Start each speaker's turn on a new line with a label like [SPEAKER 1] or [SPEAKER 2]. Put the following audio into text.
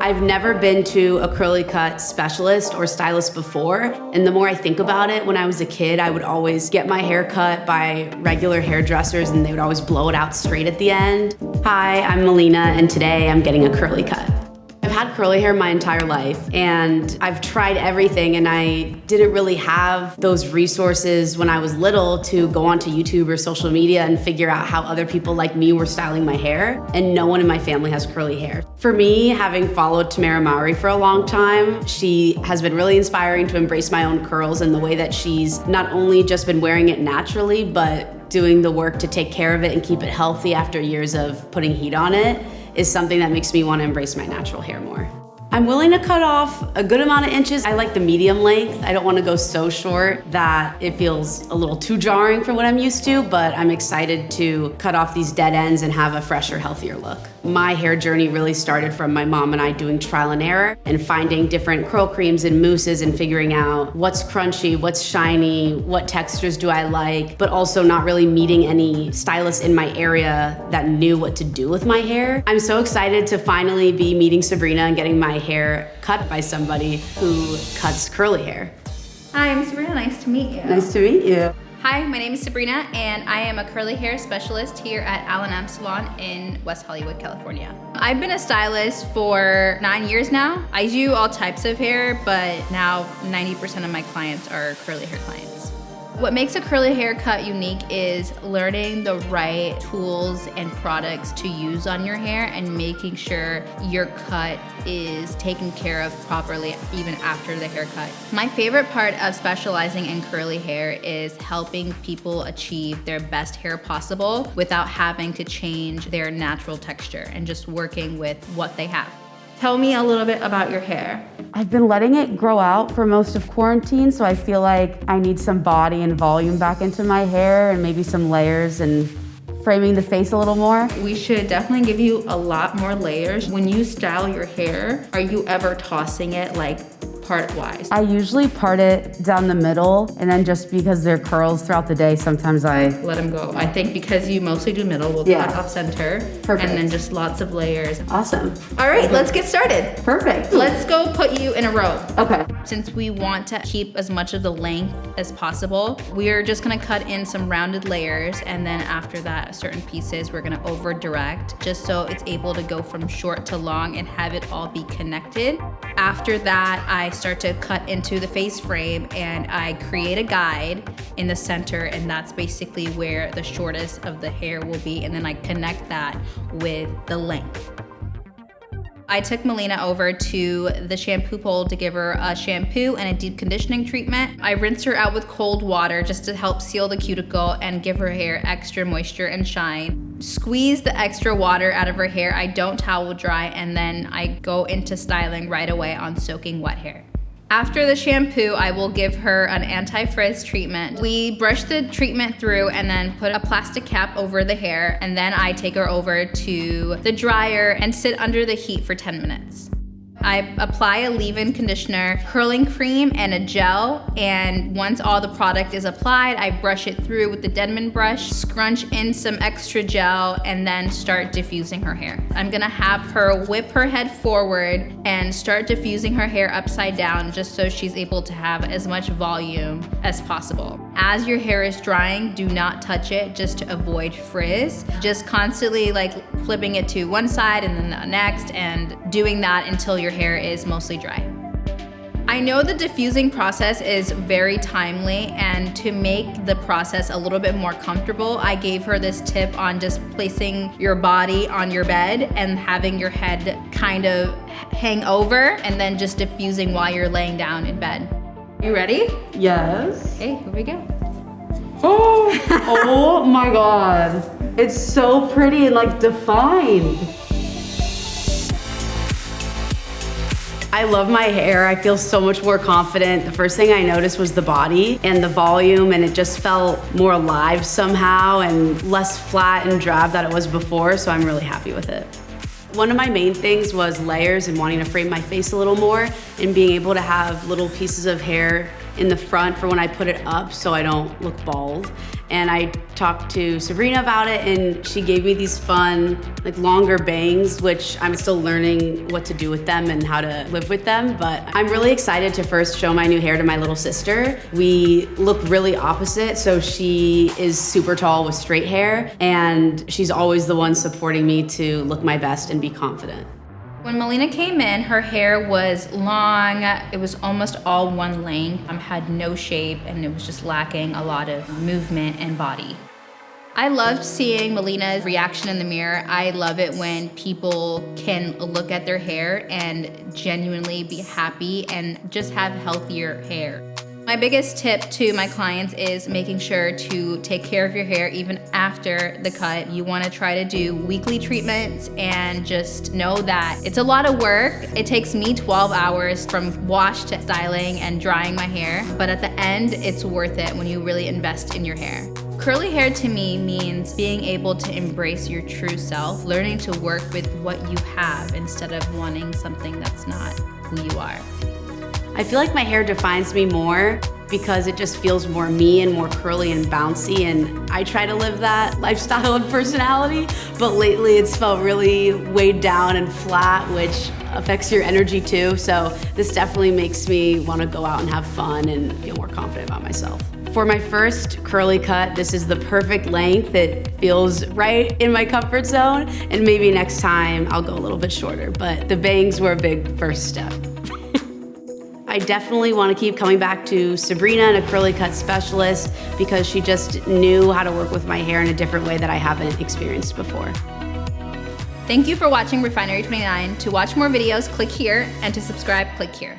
[SPEAKER 1] I've never been to a curly cut specialist or stylist before. And the more I think about it, when I was a kid, I would always get my hair cut by regular hairdressers and they would always blow it out straight at the end. Hi, I'm Melina and today I'm getting a curly cut had curly hair my entire life and I've tried everything and I didn't really have those resources when I was little to go onto YouTube or social media and figure out how other people like me were styling my hair and no one in my family has curly hair. For me, having followed Tamera Mowry for a long time, she has been really inspiring to embrace my own curls and the way that she's not only just been wearing it naturally, but doing the work to take care of it and keep it healthy after years of putting heat on it is something that makes me want to embrace my natural hair more. I'm willing to cut off a good amount of inches. I like the medium length. I don't want to go so short that it feels a little too jarring for what I'm used to, but I'm excited to cut off these dead ends and have a fresher, healthier look. My hair journey really started from my mom and I doing trial and error and finding different curl creams and mousses and figuring out what's crunchy, what's shiny, what textures do I like, but also not really meeting any stylists in my area that knew what to do with my hair. I'm so excited to finally be meeting Sabrina and getting my hair cut by somebody who cuts curly hair.
[SPEAKER 2] Hi, I'm Sabrina. Nice to meet you.
[SPEAKER 1] Nice to meet you.
[SPEAKER 2] Hi, my name is Sabrina and I am a curly hair specialist here at Al Salon in West Hollywood, California. I've been a stylist for nine years now. I do all types of hair, but now 90% of my clients are curly hair clients. What makes a curly haircut unique is learning the right tools and products to use on your hair and making sure your cut is taken care of properly even after the haircut. My favorite part of specializing in curly hair is helping people achieve their best hair possible without having to change their natural texture and just working with what they have. Tell me a little bit about your hair.
[SPEAKER 1] I've been letting it grow out for most of quarantine, so I feel like I need some body and volume back into my hair and maybe some layers and framing the face a little more.
[SPEAKER 2] We should definitely give you a lot more layers. When you style your hair, are you ever tossing it like part wise?
[SPEAKER 1] I usually part it down the middle and then just because they're curls throughout the day, sometimes I...
[SPEAKER 2] Let them go. I think because you mostly do middle, we'll yeah. cut off center. Perfect. And then just lots of layers.
[SPEAKER 1] Awesome.
[SPEAKER 2] All right, let's get started.
[SPEAKER 1] Perfect.
[SPEAKER 2] Let's go put you in a row.
[SPEAKER 1] Okay.
[SPEAKER 2] Since we want to keep as much of the length as possible, we're just gonna cut in some rounded layers and then after that, certain pieces we're gonna over direct just so it's able to go from short to long and have it all be connected. After that, I start to cut into the face frame and I create a guide in the center and that's basically where the shortest of the hair will be and then I connect that with the length. I took Melina over to the shampoo bowl to give her a shampoo and a deep conditioning treatment. I rinse her out with cold water just to help seal the cuticle and give her hair extra moisture and shine. Squeeze the extra water out of her hair. I don't towel dry and then I go into styling right away on soaking wet hair. After the shampoo, I will give her an anti-frizz treatment. We brush the treatment through and then put a plastic cap over the hair and then I take her over to the dryer and sit under the heat for 10 minutes. I apply a leave-in conditioner, curling cream, and a gel. And once all the product is applied, I brush it through with the Denman brush, scrunch in some extra gel, and then start diffusing her hair. I'm gonna have her whip her head forward and start diffusing her hair upside down just so she's able to have as much volume as possible. As your hair is drying, do not touch it just to avoid frizz. Just constantly like flipping it to one side and then the next and doing that until your hair is mostly dry. I know the diffusing process is very timely and to make the process a little bit more comfortable, I gave her this tip on just placing your body on your bed and having your head kind of hang over and then just diffusing while you're laying down in bed. You ready?
[SPEAKER 1] Yes.
[SPEAKER 2] Okay, here we go.
[SPEAKER 1] Oh, oh my God. It's so pretty and like defined. I love my hair. I feel so much more confident. The first thing I noticed was the body and the volume and it just felt more alive somehow and less flat and drab than it was before, so I'm really happy with it. One of my main things was layers and wanting to frame my face a little more and being able to have little pieces of hair in the front for when I put it up so I don't look bald. And I talked to Sabrina about it and she gave me these fun, like longer bangs, which I'm still learning what to do with them and how to live with them. But I'm really excited to first show my new hair to my little sister. We look really opposite. So she is super tall with straight hair and she's always the one supporting me to look my best and be confident.
[SPEAKER 2] When Melina came in, her hair was long. It was almost all one length, um, had no shape, and it was just lacking a lot of movement and body. I loved seeing Melina's reaction in the mirror. I love it when people can look at their hair and genuinely be happy and just have healthier hair. My biggest tip to my clients is making sure to take care of your hair even after the cut. You wanna try to do weekly treatments and just know that it's a lot of work. It takes me 12 hours from wash to styling and drying my hair, but at the end, it's worth it when you really invest in your hair. Curly hair to me means being able to embrace your true self, learning to work with what you have instead of wanting something that's not who you are.
[SPEAKER 1] I feel like my hair defines me more because it just feels more me and more curly and bouncy and I try to live that lifestyle and personality but lately it's felt really weighed down and flat which affects your energy too so this definitely makes me want to go out and have fun and feel more confident about myself. For my first curly cut, this is the perfect length. It feels right in my comfort zone and maybe next time I'll go a little bit shorter but the bangs were a big first step. I definitely want to keep coming back to Sabrina, a curly cut specialist, because she just knew how to work with my hair in a different way that I haven't experienced before.
[SPEAKER 2] Thank you for watching Refinery 29. To watch more videos, click here, and to subscribe, click here.